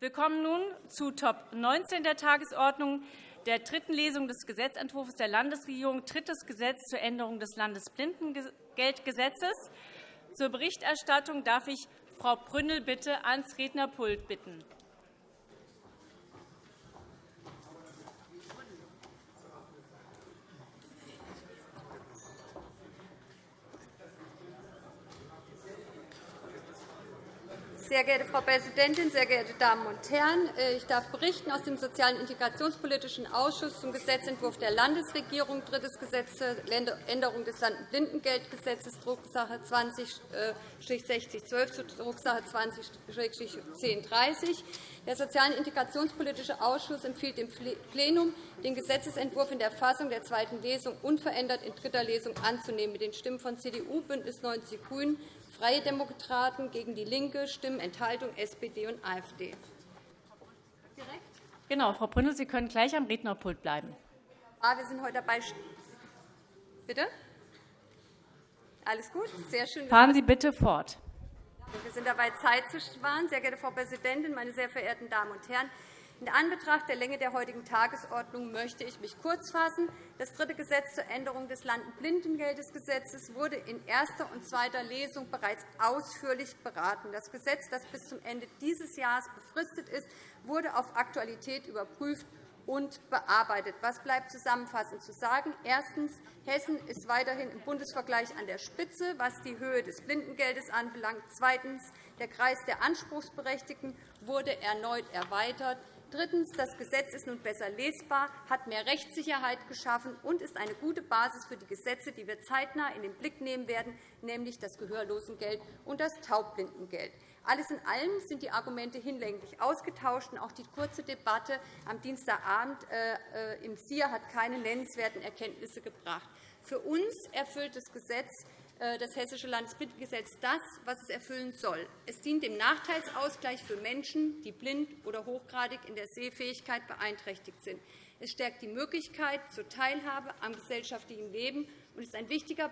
Wir kommen nun zu Top 19 der Tagesordnung, der dritten Lesung des Gesetzentwurfs der Landesregierung, drittes Gesetz zur Änderung des Landesblindengeldgesetzes. Zur Berichterstattung darf ich Frau Brünnel bitte ans Rednerpult bitten. Sehr geehrte Frau Präsidentin, sehr geehrte Damen und Herren! Äh, ich darf berichten aus dem Sozialen und Integrationspolitischen Ausschuss zum Gesetzentwurf der Landesregierung, drittes Gesetz zur Änderung des Landesblindengeldgesetzes, Drucksache 20-6012 zu Drucksache 20-1030. Der Soziale und Integrationspolitische Ausschuss empfiehlt dem Plenum, den Gesetzentwurf in der Fassung der zweiten Lesung unverändert in dritter Lesung anzunehmen, mit den Stimmen von CDU, BÜNDNIS 90 die GRÜNEN, Freie Demokraten, gegen DIE LINKE, Stimmen Enthaltung SPD und AfD. Direkt? Genau, Frau Brünnel, Sie können gleich am Rednerpult bleiben. Ah, wir sind heute dabei. Bitte? Alles gut? Sehr schön. Fahren Sie bitte fort. Wir sind dabei, Zeit zu sparen. Sehr geehrte Frau Präsidentin, meine sehr verehrten Damen und Herren! In Anbetracht der Länge der heutigen Tagesordnung möchte ich mich kurz fassen. Das dritte Gesetz zur Änderung des Landblindengeldesgesetzes wurde in erster und zweiter Lesung bereits ausführlich beraten. Das Gesetz, das bis zum Ende dieses Jahres befristet ist, wurde auf Aktualität überprüft und bearbeitet. Was bleibt zusammenfassend zu sagen? Erstens. Hessen ist weiterhin im Bundesvergleich an der Spitze, was die Höhe des Blindengeldes anbelangt. Zweitens. Der Kreis der Anspruchsberechtigten wurde erneut erweitert. Drittens. Das Gesetz ist nun besser lesbar, hat mehr Rechtssicherheit geschaffen und ist eine gute Basis für die Gesetze, die wir zeitnah in den Blick nehmen werden, nämlich das Gehörlosengeld und das Taubblindengeld. Alles in allem sind die Argumente hinlänglich ausgetauscht. Auch die kurze Debatte am Dienstagabend äh, äh, im SIA hat keine nennenswerten Erkenntnisse gebracht. Für uns erfüllt das Gesetz das Hessische Landesblindengesetz das, was es erfüllen soll. Es dient dem Nachteilsausgleich für Menschen, die blind oder hochgradig in der Sehfähigkeit beeinträchtigt sind. Es stärkt die Möglichkeit zur Teilhabe am gesellschaftlichen Leben und ist ein wichtiger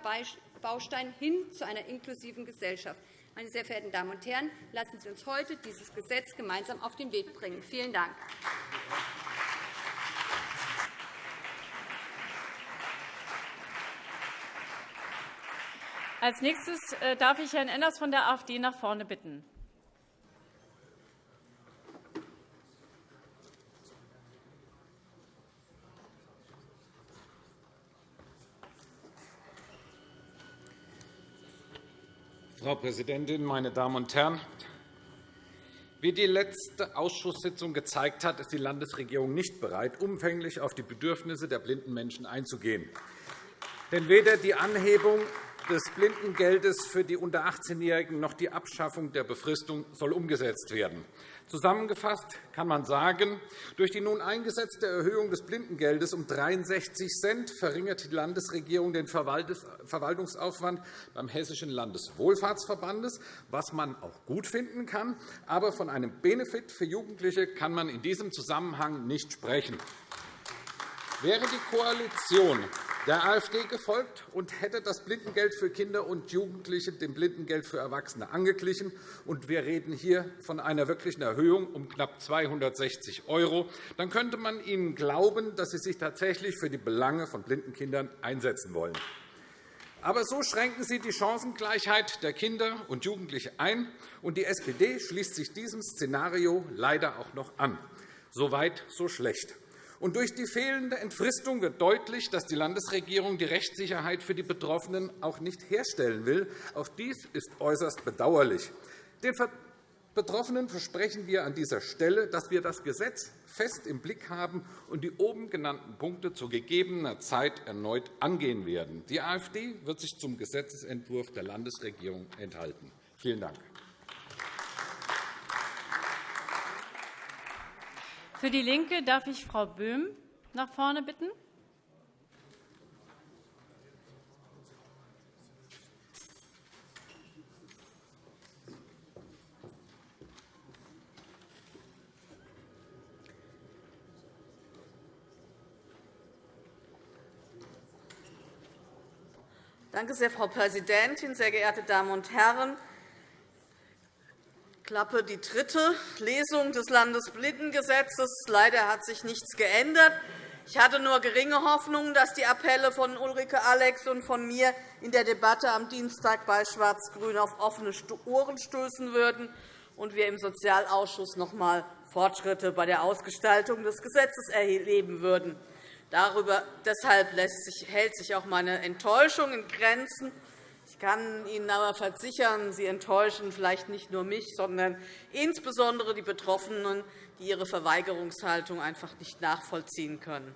Baustein hin zu einer inklusiven Gesellschaft. Meine sehr verehrten Damen und Herren, lassen Sie uns heute dieses Gesetz gemeinsam auf den Weg bringen. Vielen Dank. Als nächstes äh, darf ich Herrn Enders von der AfD nach vorne bitten. Frau Präsidentin, meine Damen und Herren! Wie die letzte Ausschusssitzung gezeigt hat, ist die Landesregierung nicht bereit, umfänglich auf die Bedürfnisse der blinden Menschen einzugehen. Denn weder die Anhebung des Blindengeldes für die unter 18-Jährigen noch die Abschaffung der Befristung soll umgesetzt werden. Zusammengefasst kann man sagen, durch die nun eingesetzte Erhöhung des Blindengeldes um 63 Cent verringert die Landesregierung den Verwaltungsaufwand beim Hessischen Landeswohlfahrtsverbandes, was man auch gut finden kann. Aber von einem Benefit für Jugendliche kann man in diesem Zusammenhang nicht sprechen. Wäre die Koalition der AfD gefolgt und hätte das Blindengeld für Kinder und Jugendliche dem Blindengeld für Erwachsene angeglichen. Und wir reden hier von einer wirklichen Erhöhung um knapp 260 €, dann könnte man Ihnen glauben, dass Sie sich tatsächlich für die Belange von blinden Kindern einsetzen wollen. Aber so schränken Sie die Chancengleichheit der Kinder und Jugendlichen ein, und die SPD schließt sich diesem Szenario leider auch noch an. So weit, so schlecht. Und durch die fehlende Entfristung wird deutlich, dass die Landesregierung die Rechtssicherheit für die Betroffenen auch nicht herstellen will. Auch dies ist äußerst bedauerlich. Den Betroffenen versprechen wir an dieser Stelle, dass wir das Gesetz fest im Blick haben und die oben genannten Punkte zu gegebener Zeit erneut angehen werden. Die AfD wird sich zum Gesetzentwurf der Landesregierung enthalten. Vielen Dank. Für DIE LINKE darf ich Frau Böhm nach vorne bitten. Danke sehr, Frau Präsidentin, sehr geehrte Damen und Herren! Klappe die dritte Lesung des Landesblindengesetzes. Leider hat sich nichts geändert. Ich hatte nur geringe Hoffnung, dass die Appelle von Ulrike Alex und von mir in der Debatte am Dienstag bei Schwarz-Grün auf offene Ohren stoßen würden und wir im Sozialausschuss noch einmal Fortschritte bei der Ausgestaltung des Gesetzes erleben würden. Darüber, deshalb sich, hält sich auch meine Enttäuschung in Grenzen. Ich kann Ihnen aber versichern, Sie enttäuschen vielleicht nicht nur mich, sondern insbesondere die Betroffenen, die ihre Verweigerungshaltung einfach nicht nachvollziehen können.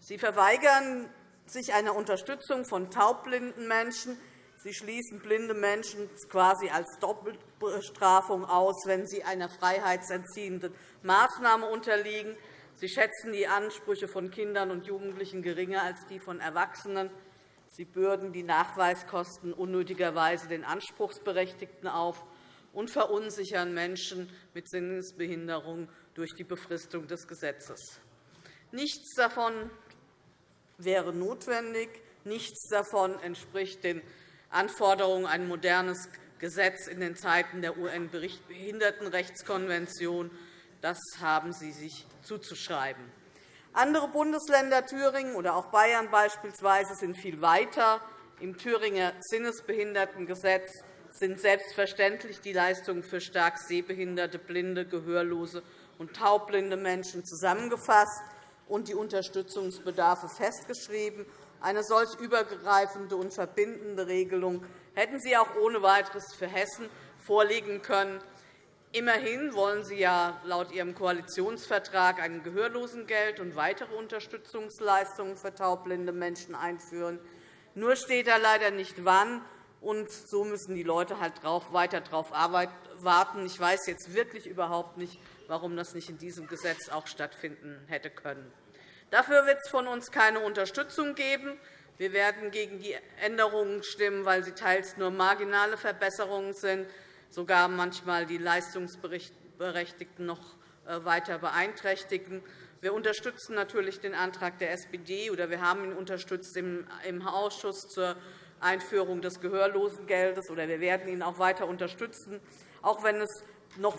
Sie verweigern sich einer Unterstützung von taubblinden Menschen. Sie schließen blinde Menschen quasi als Doppelbestrafung aus, wenn sie einer freiheitsentziehenden Maßnahme unterliegen. Sie schätzen die Ansprüche von Kindern und Jugendlichen geringer als die von Erwachsenen. Sie bürden die Nachweiskosten unnötigerweise den Anspruchsberechtigten auf und verunsichern Menschen mit Sinnesbehinderung durch die Befristung des Gesetzes. Nichts davon wäre notwendig. Nichts davon entspricht den Anforderungen ein modernes Gesetz in den Zeiten der UN-Behindertenrechtskonvention. Das haben Sie sich zuzuschreiben. Andere Bundesländer, Thüringen oder auch Bayern beispielsweise, sind viel weiter. Im Thüringer Sinnesbehindertengesetz sind selbstverständlich die Leistungen für stark sehbehinderte, blinde, gehörlose und taubblinde Menschen zusammengefasst und die Unterstützungsbedarfe festgeschrieben. Eine solch übergreifende und verbindende Regelung hätten Sie auch ohne weiteres für Hessen vorlegen können. Immerhin wollen Sie ja laut Ihrem Koalitionsvertrag ein Gehörlosengeld und weitere Unterstützungsleistungen für taubblinde Menschen einführen. Nur steht da leider nicht, wann. Und so müssen die Leute halt weiter darauf warten. Ich weiß jetzt wirklich überhaupt nicht, warum das nicht in diesem Gesetz auch stattfinden hätte können. Dafür wird es von uns keine Unterstützung geben. Wir werden gegen die Änderungen stimmen, weil sie teils nur marginale Verbesserungen sind sogar manchmal die Leistungsberechtigten noch äh, weiter beeinträchtigen. Wir unterstützen natürlich den Antrag der SPD, oder wir haben ihn unterstützt im Ausschuss zur Einführung des Gehörlosengeldes, oder wir werden ihn auch weiter unterstützen, auch wenn es, noch,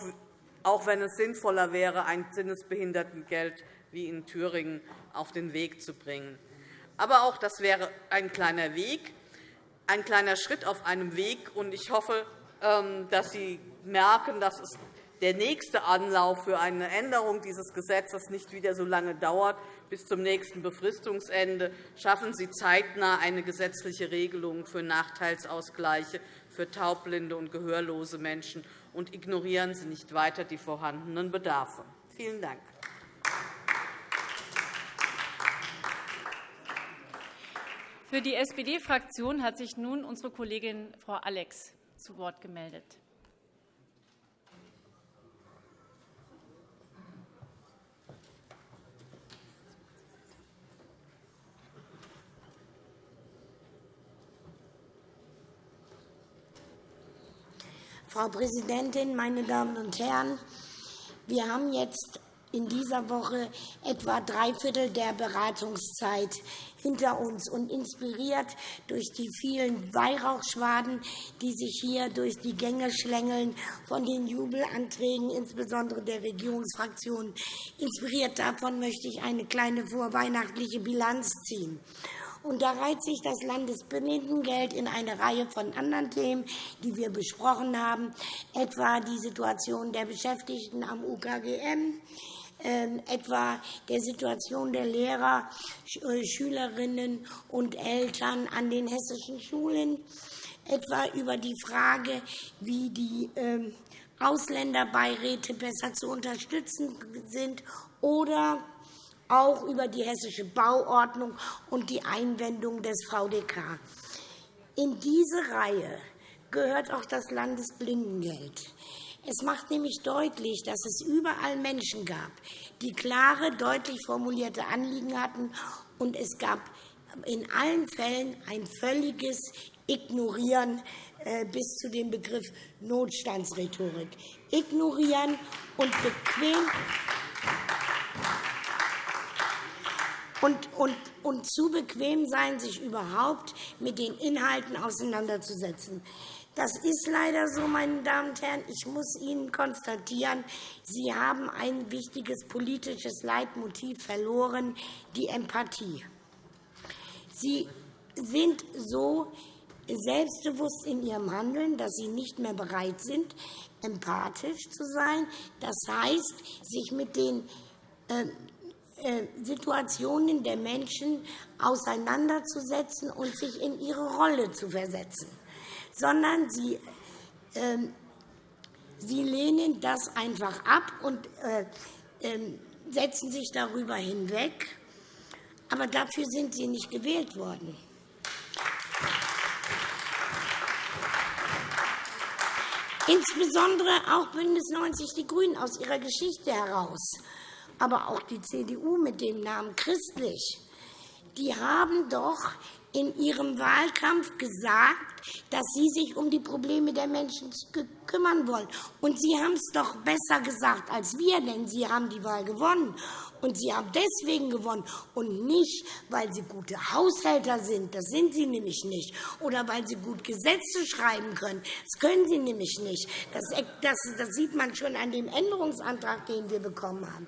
auch wenn es sinnvoller wäre, ein Sinnesbehindertengeld wie in Thüringen auf den Weg zu bringen. Aber auch das wäre ein kleiner Weg, ein kleiner Schritt auf einem Weg. Ich hoffe, dass Sie merken, dass es der nächste Anlauf für eine Änderung dieses Gesetzes nicht wieder so lange dauert bis zum nächsten Befristungsende. Schaffen Sie zeitnah eine gesetzliche Regelung für Nachteilsausgleiche für taubblinde und gehörlose Menschen und ignorieren Sie nicht weiter die vorhandenen Bedarfe. Vielen Dank. Für die SPD-Fraktion hat sich nun unsere Kollegin Frau Alex zu Wort gemeldet. Frau Präsidentin, meine Damen und Herren! Wir haben jetzt in dieser Woche etwa drei Viertel der Beratungszeit hinter uns und inspiriert durch die vielen Weihrauchschwaden, die sich hier durch die Gänge schlängeln von den Jubelanträgen, insbesondere der Regierungsfraktionen. Inspiriert davon möchte ich eine kleine vorweihnachtliche Bilanz ziehen. Und da reiht sich das Landesbehinderdengeld in eine Reihe von anderen Themen, die wir besprochen haben, etwa die Situation der Beschäftigten am UKGM, etwa der Situation der Lehrer, äh, Schülerinnen und Eltern an den hessischen Schulen, etwa über die Frage, wie die ähm, Ausländerbeiräte besser zu unterstützen sind oder auch über die hessische Bauordnung und die Einwendung des VDK. In diese Reihe gehört auch das Landesblindengeld. Es macht nämlich deutlich, dass es überall Menschen gab, die klare, deutlich formulierte Anliegen hatten, und es gab in allen Fällen ein völliges Ignorieren äh, bis zu dem Begriff Notstandsrhetorik. Ignorieren und bequem und, und, und zu bequem sein, sich überhaupt mit den Inhalten auseinanderzusetzen. Das ist leider so, meine Damen und Herren. Ich muss Ihnen konstatieren, Sie haben ein wichtiges politisches Leitmotiv verloren, die Empathie. Sie sind so selbstbewusst in ihrem Handeln, dass sie nicht mehr bereit sind, empathisch zu sein. Das heißt, sich mit den äh, äh, Situationen der Menschen auseinanderzusetzen und sich in ihre Rolle zu versetzen sondern sie, äh, sie lehnen das einfach ab und äh, äh, setzen sich darüber hinweg. Aber dafür sind sie nicht gewählt worden. Insbesondere auch BÜNDNIS 90 die GRÜNEN aus ihrer Geschichte heraus, aber auch die CDU mit dem Namen Christlich, die haben doch in ihrem Wahlkampf gesagt, dass Sie sich um die Probleme der Menschen kümmern wollen. Und Sie haben es doch besser gesagt als wir, denn Sie haben die Wahl gewonnen. Und Sie haben deswegen gewonnen und nicht, weil Sie gute Haushälter sind. Das sind Sie nämlich nicht. Oder weil Sie gut Gesetze schreiben können. Das können Sie nämlich nicht. Das, sieht man schon an dem Änderungsantrag, den wir bekommen haben.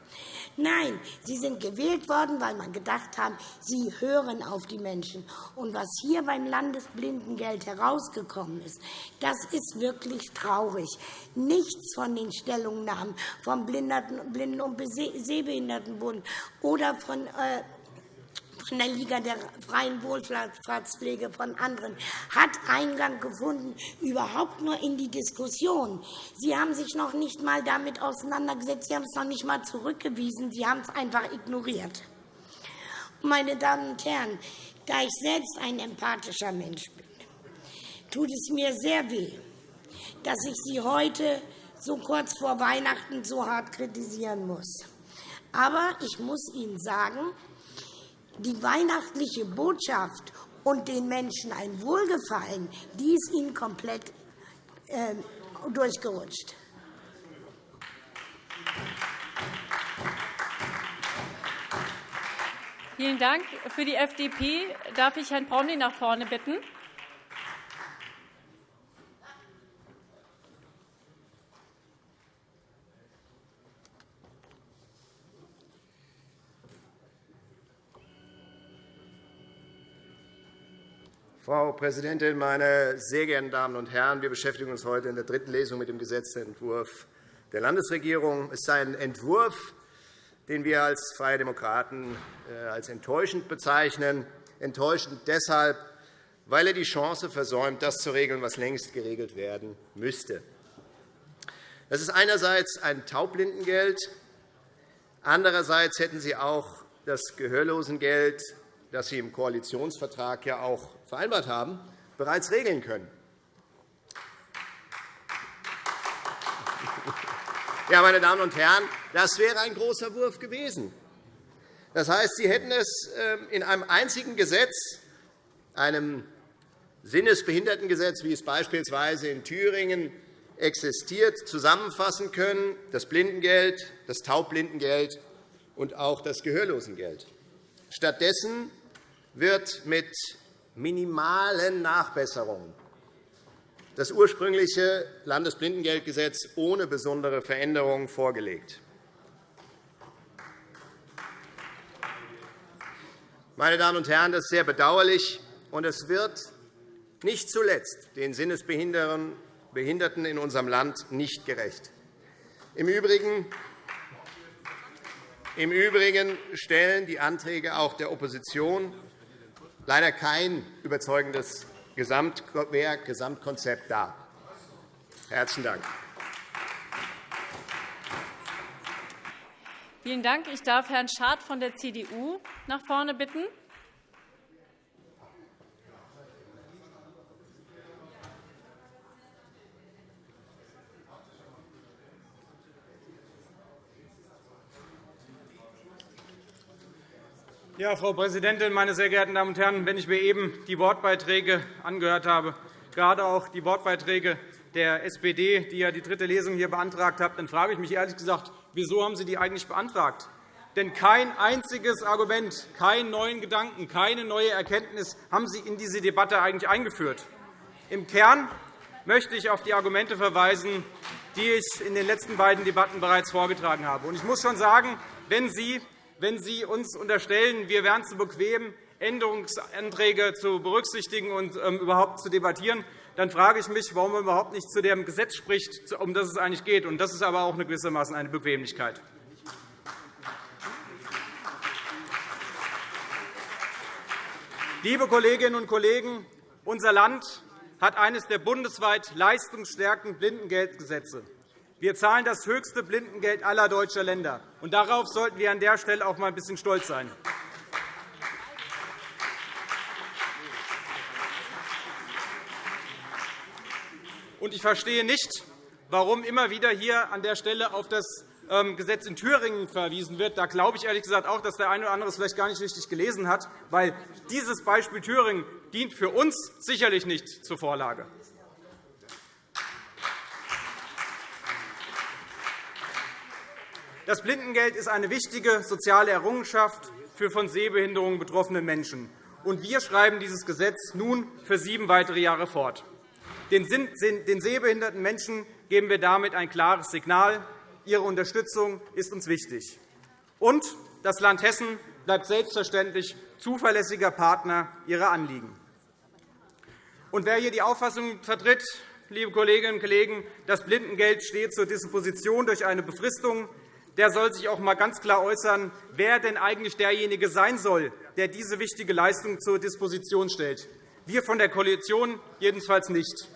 Nein, Sie sind gewählt worden, weil man gedacht hat, Sie hören auf die Menschen. Und was hier beim Landesblindengeld herausgekommen ist, das ist wirklich traurig. Nichts von den Stellungnahmen vom Blinden- und Sehbehindertenbund oder von äh, von der Liga der freien Wohlfahrtspflege von anderen hat Eingang gefunden, überhaupt nur in die Diskussion. Sie haben sich noch nicht einmal damit auseinandergesetzt, Sie haben es noch nicht einmal zurückgewiesen, Sie haben es einfach ignoriert. Meine Damen und Herren, da ich selbst ein empathischer Mensch bin, tut es mir sehr weh, dass ich Sie heute so kurz vor Weihnachten so hart kritisieren muss. Aber ich muss Ihnen sagen, die weihnachtliche Botschaft und den Menschen ein Wohlgefallen, die ist ihnen komplett äh, durchgerutscht. Vielen Dank. Für die FDP darf ich Herrn Braunli nach vorne bitten. Frau Präsidentin, meine sehr geehrten Damen und Herren! Wir beschäftigen uns heute in der dritten Lesung mit dem Gesetzentwurf der Landesregierung. Es ist ein Entwurf, den wir als Freie Demokraten äh, als enttäuschend bezeichnen. Enttäuschend deshalb, weil er die Chance versäumt, das zu regeln, was längst geregelt werden müsste. Das ist einerseits ein Taubblindengeld. Andererseits hätten Sie auch das Gehörlosengeld, das Sie im Koalitionsvertrag ja auch vereinbart haben, bereits regeln können. Ja, meine Damen und Herren, das wäre ein großer Wurf gewesen. Das heißt, Sie hätten es ähm, in einem einzigen Gesetz, einem Sinnesbehindertengesetz, wie es beispielsweise in Thüringen existiert, zusammenfassen können, das Blindengeld, das Taubblindengeld und auch das Gehörlosengeld. Stattdessen wird mit minimalen Nachbesserungen das ursprüngliche Landesblindengeldgesetz ohne besondere Veränderungen vorgelegt. Meine Damen und Herren, das ist sehr bedauerlich, und es wird nicht zuletzt den Sinnesbehinderten in unserem Land nicht gerecht. Im Übrigen im Übrigen stellen die Anträge auch der Opposition leider kein überzeugendes Gesamtwerk, Gesamtkonzept dar. Herzlichen Dank. Vielen Dank. Ich darf Herrn Schad von der CDU nach vorne bitten. Ja, Frau Präsidentin, meine sehr geehrten Damen und Herren! Wenn ich mir eben die Wortbeiträge angehört habe, gerade auch die Wortbeiträge der SPD, die ja die dritte Lesung hier beantragt hat, dann frage ich mich ehrlich gesagt, wieso haben Sie die eigentlich beantragt? Denn kein einziges Argument, keinen neuen Gedanken, keine neue Erkenntnis haben Sie in diese Debatte eigentlich eingeführt. Im Kern möchte ich auf die Argumente verweisen, die ich in den letzten beiden Debatten bereits vorgetragen habe. Ich muss schon sagen, wenn Sie, wenn Sie uns unterstellen, wir wären zu bequem, Änderungsanträge zu berücksichtigen und ähm, überhaupt zu debattieren, dann frage ich mich, warum man überhaupt nicht zu dem Gesetz spricht, um das es eigentlich geht. Das ist aber auch gewissermaßen eine Bequemlichkeit. Liebe Kolleginnen und Kollegen, unser Land hat eines der bundesweit leistungsstärkenden Blindengeldgesetze. Wir zahlen das höchste Blindengeld aller deutscher Länder. Und darauf sollten wir an der Stelle auch einmal ein bisschen stolz sein. Und ich verstehe nicht, warum immer wieder hier an der Stelle auf das ähm, Gesetz in Thüringen verwiesen wird. Da glaube ich ehrlich gesagt auch, dass der eine oder andere es vielleicht gar nicht richtig gelesen hat, weil dieses Beispiel Thüringen dient für uns sicherlich nicht zur Vorlage. Das Blindengeld ist eine wichtige soziale Errungenschaft für von Sehbehinderungen betroffene Menschen. Und wir schreiben dieses Gesetz nun für sieben weitere Jahre fort. Den sehbehinderten Menschen geben wir damit ein klares Signal. Ihre Unterstützung ist uns wichtig. Und das Land Hessen bleibt selbstverständlich zuverlässiger Partner Ihrer Anliegen. Und wer hier die Auffassung vertritt, liebe Kolleginnen und Kollegen, das Blindengeld steht zur Disposition durch eine Befristung, der soll sich auch einmal ganz klar äußern, wer denn eigentlich derjenige sein soll, der diese wichtige Leistung zur Disposition stellt. Wir von der Koalition jedenfalls nicht.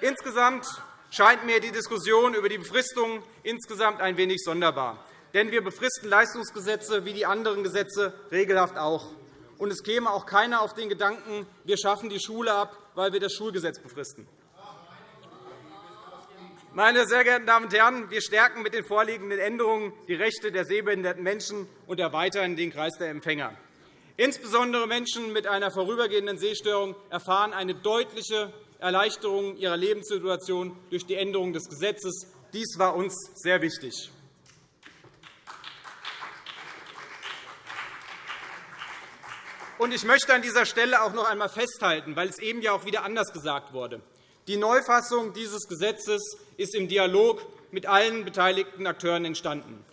Insgesamt scheint mir die Diskussion über die Befristung insgesamt ein wenig sonderbar. Denn wir befristen Leistungsgesetze wie die anderen Gesetze regelhaft auch. Und es käme auch keiner auf den Gedanken, wir schaffen die Schule ab, weil wir das Schulgesetz befristen. Meine sehr geehrten Damen und Herren, wir stärken mit den vorliegenden Änderungen die Rechte der sehbehinderten Menschen und erweitern den Kreis der Empfänger. Insbesondere Menschen mit einer vorübergehenden Sehstörung erfahren eine deutliche Erleichterung ihrer Lebenssituation durch die Änderung des Gesetzes. Dies war uns sehr wichtig. Ich möchte an dieser Stelle auch noch einmal festhalten, weil es eben auch wieder anders gesagt wurde. Die Neufassung dieses Gesetzes ist im Dialog mit allen beteiligten Akteuren entstanden.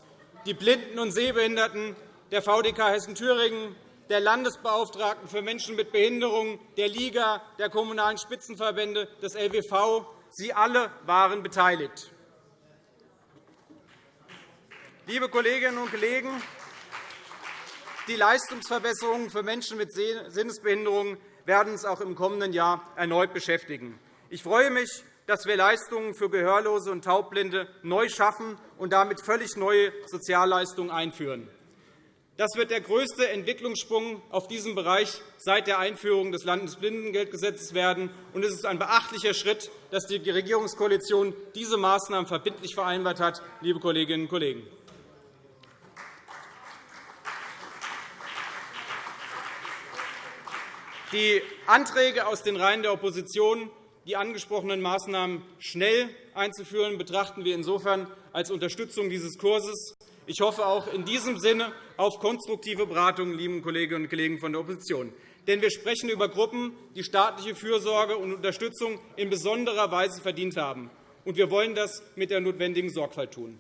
Die Blinden und Sehbehinderten, der VDK Hessen-Thüringen, der Landesbeauftragten für Menschen mit Behinderungen, der Liga, der Kommunalen Spitzenverbände, des LWV. Sie alle waren beteiligt. Liebe Kolleginnen und Kollegen, die Leistungsverbesserungen für Menschen mit Sinnesbehinderungen werden uns auch im kommenden Jahr erneut beschäftigen. Ich freue mich, dass wir Leistungen für Gehörlose und Taubblinde neu schaffen und damit völlig neue Sozialleistungen einführen. Das wird der größte Entwicklungssprung auf diesem Bereich seit der Einführung des Landesblindengeldgesetzes werden. Und es ist ein beachtlicher Schritt, dass die Regierungskoalition diese Maßnahmen verbindlich vereinbart hat. Liebe Kolleginnen und Kollegen. Die Anträge aus den Reihen der Opposition, die angesprochenen Maßnahmen schnell einzuführen, betrachten wir insofern als Unterstützung dieses Kurses. Ich hoffe auch in diesem Sinne auf konstruktive Beratungen, liebe Kolleginnen und Kollegen von der Opposition. Denn wir sprechen über Gruppen, die staatliche Fürsorge und Unterstützung in besonderer Weise verdient haben. Und wir wollen das mit der notwendigen Sorgfalt tun.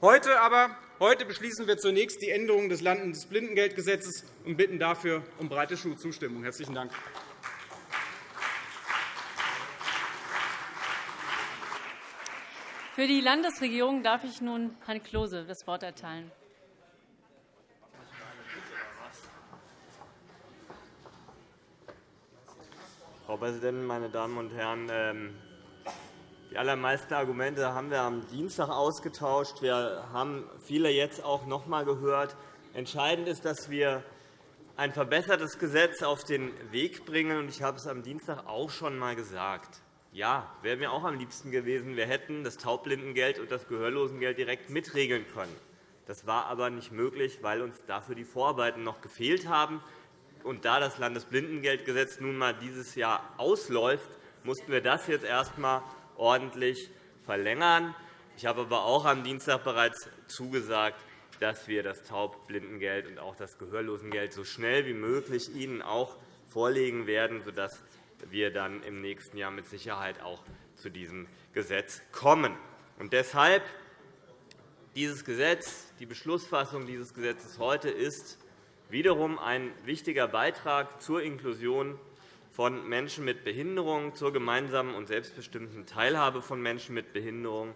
Heute aber heute beschließen wir zunächst die Änderung des Landesblindengeldgesetzes und bitten dafür um breite Zustimmung. – Herzlichen Dank. Für die Landesregierung darf ich nun Herrn Klose das Wort erteilen. Frau Präsidentin, meine Damen und Herren! Ähm, die allermeisten Argumente haben wir am Dienstag ausgetauscht. Wir haben viele jetzt auch noch einmal gehört. Entscheidend ist, dass wir ein verbessertes Gesetz auf den Weg bringen. Ich habe es am Dienstag auch schon einmal gesagt. Ja, wäre mir auch am liebsten gewesen, wir hätten das Taubblindengeld und das Gehörlosengeld direkt mitregeln können. Das war aber nicht möglich, weil uns dafür die Vorarbeiten noch gefehlt haben. Und da das Landesblindengeldgesetz nun einmal dieses Jahr ausläuft, mussten wir das jetzt erst einmal ordentlich verlängern. Ich habe aber auch am Dienstag bereits zugesagt, dass wir das Taubblindengeld und auch das Gehörlosengeld so schnell wie möglich Ihnen auch vorlegen werden, sodass wir dann im nächsten Jahr mit Sicherheit auch zu diesem Gesetz kommen. Und deshalb dieses Gesetz, die Beschlussfassung dieses Gesetzes heute ist wiederum ein wichtiger Beitrag zur Inklusion von Menschen mit Behinderung, zur gemeinsamen und selbstbestimmten Teilhabe von Menschen mit Behinderung.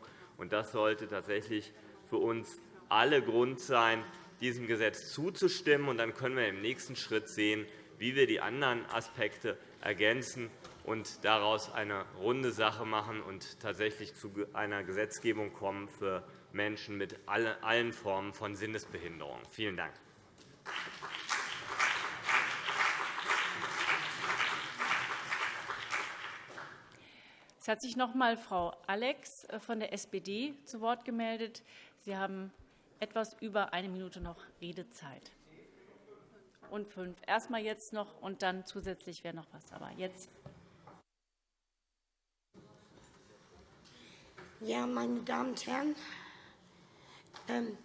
Das sollte tatsächlich für uns alle Grund sein, diesem Gesetz zuzustimmen. Dann können wir im nächsten Schritt sehen, wie wir die anderen Aspekte ergänzen und daraus eine runde Sache machen und tatsächlich zu einer Gesetzgebung kommen für Menschen mit allen Formen von Sinnesbehinderung. Vielen Dank. Es hat sich noch einmal Frau Alex äh, von der SPD zu Wort gemeldet. Sie haben etwas über eine Minute noch Redezeit. Und fünf. Erst einmal jetzt noch, und dann zusätzlich wäre noch was. Aber jetzt. Ja, meine Damen und Herren, ähm,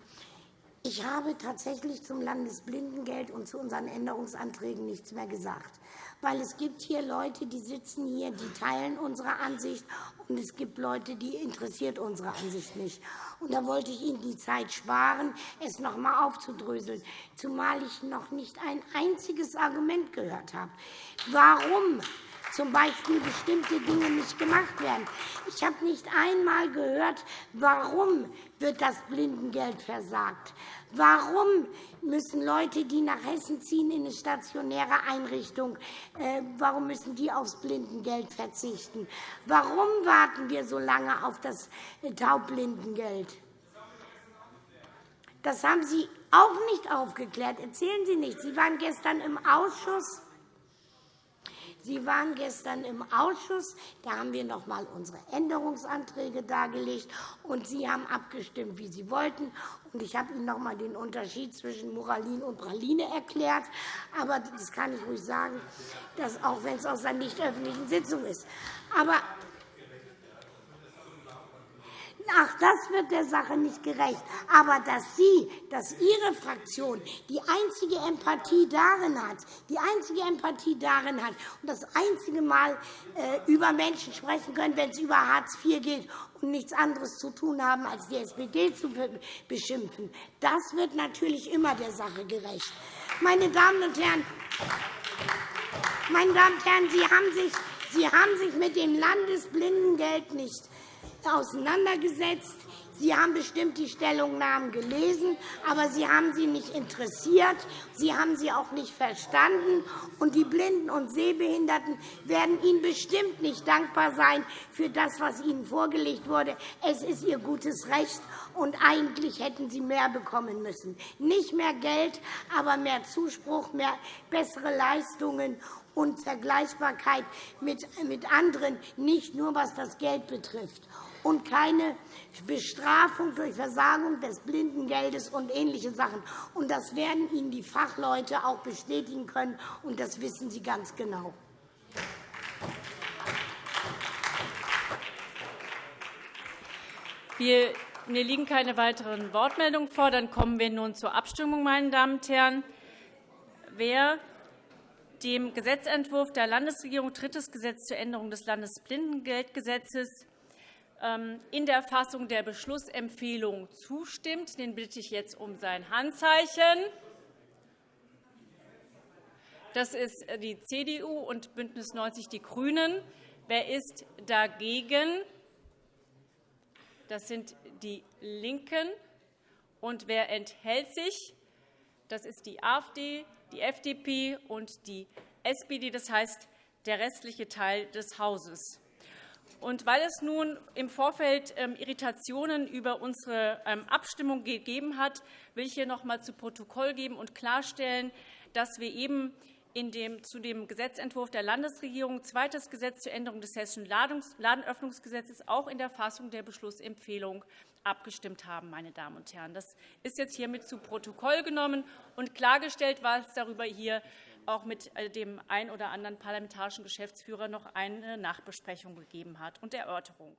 ich habe tatsächlich zum Landesblindengeld und zu unseren Änderungsanträgen nichts mehr gesagt. Weil es gibt hier Leute, die sitzen hier, die teilen unsere Ansicht, und es gibt Leute, die interessiert unsere Ansicht nicht. Und da wollte ich Ihnen die Zeit sparen, es noch einmal aufzudröseln, zumal ich noch nicht ein einziges Argument gehört habe. Warum z. B. bestimmte Dinge nicht gemacht werden. Ich habe nicht einmal gehört, warum wird das Blindengeld versagt. Warum müssen Leute, die nach Hessen ziehen, in eine stationäre Einrichtung, äh, warum müssen die aufs Blindengeld verzichten? Warum warten wir so lange auf das Taubblindengeld? Das haben Sie auch nicht aufgeklärt. Erzählen Sie nicht. Sie waren gestern im Ausschuss. Sie waren gestern im Ausschuss. Da haben wir noch einmal unsere Änderungsanträge dargelegt, und Sie haben abgestimmt, wie Sie wollten. Ich habe Ihnen noch einmal den Unterschied zwischen Moralin und Praline erklärt. Aber das kann ich ruhig sagen, dass, auch wenn es aus einer nicht öffentlichen Sitzung ist. Aber Ach, das wird der Sache nicht gerecht. Aber dass Sie, dass Ihre Fraktion die einzige Empathie darin hat, die einzige Empathie darin hat und das einzige Mal äh, über Menschen sprechen können, wenn es über Hartz IV geht und nichts anderes zu tun haben, als die SPD zu beschimpfen, das wird natürlich immer der Sache gerecht. Meine Damen und Herren, meine Damen und Herren, Sie haben sich, Sie haben sich mit dem Landesblindengeld nicht auseinandergesetzt. Sie haben bestimmt die Stellungnahmen gelesen, aber Sie haben sie nicht interessiert. Sie haben sie auch nicht verstanden. Und die Blinden und Sehbehinderten werden Ihnen bestimmt nicht dankbar sein für das, was Ihnen vorgelegt wurde. Es ist Ihr gutes Recht, und eigentlich hätten Sie mehr bekommen müssen. Nicht mehr Geld, aber mehr Zuspruch, mehr bessere Leistungen und Vergleichbarkeit mit anderen, nicht nur was das Geld betrifft und keine Bestrafung durch Versagung des Blindengeldes und ähnliche Sachen. Und das werden Ihnen die Fachleute auch bestätigen können, und das wissen Sie ganz genau. mir liegen keine weiteren Wortmeldungen vor. Dann kommen wir nun zur Abstimmung. Meine Damen und Herren. Wer dem Gesetzentwurf der Landesregierung drittes Gesetz zur Änderung des Landesblindengeldgesetzes in der Fassung der Beschlussempfehlung zustimmt. Den bitte ich jetzt um sein Handzeichen. Das ist die CDU und BÜNDNIS 90 die GRÜNEN. Wer ist dagegen? Das sind die LINKEN. Und wer enthält sich? Das ist die AfD, die FDP und die SPD, das heißt der restliche Teil des Hauses. Und weil es nun im Vorfeld ähm, Irritationen über unsere ähm, Abstimmung gegeben hat, will ich hier noch einmal zu Protokoll geben und klarstellen, dass wir eben dem, zu dem Gesetzentwurf der Landesregierung zweites Gesetz zur Änderung des Hessischen Ladenöffnungsgesetzes auch in der Fassung der Beschlussempfehlung abgestimmt haben. Meine Damen und Herren. Das ist jetzt hiermit zu Protokoll genommen und klargestellt, was darüber hier auch mit äh, dem einen oder anderen parlamentarischen Geschäftsführer noch eine Nachbesprechung gegeben hat und Erörterung.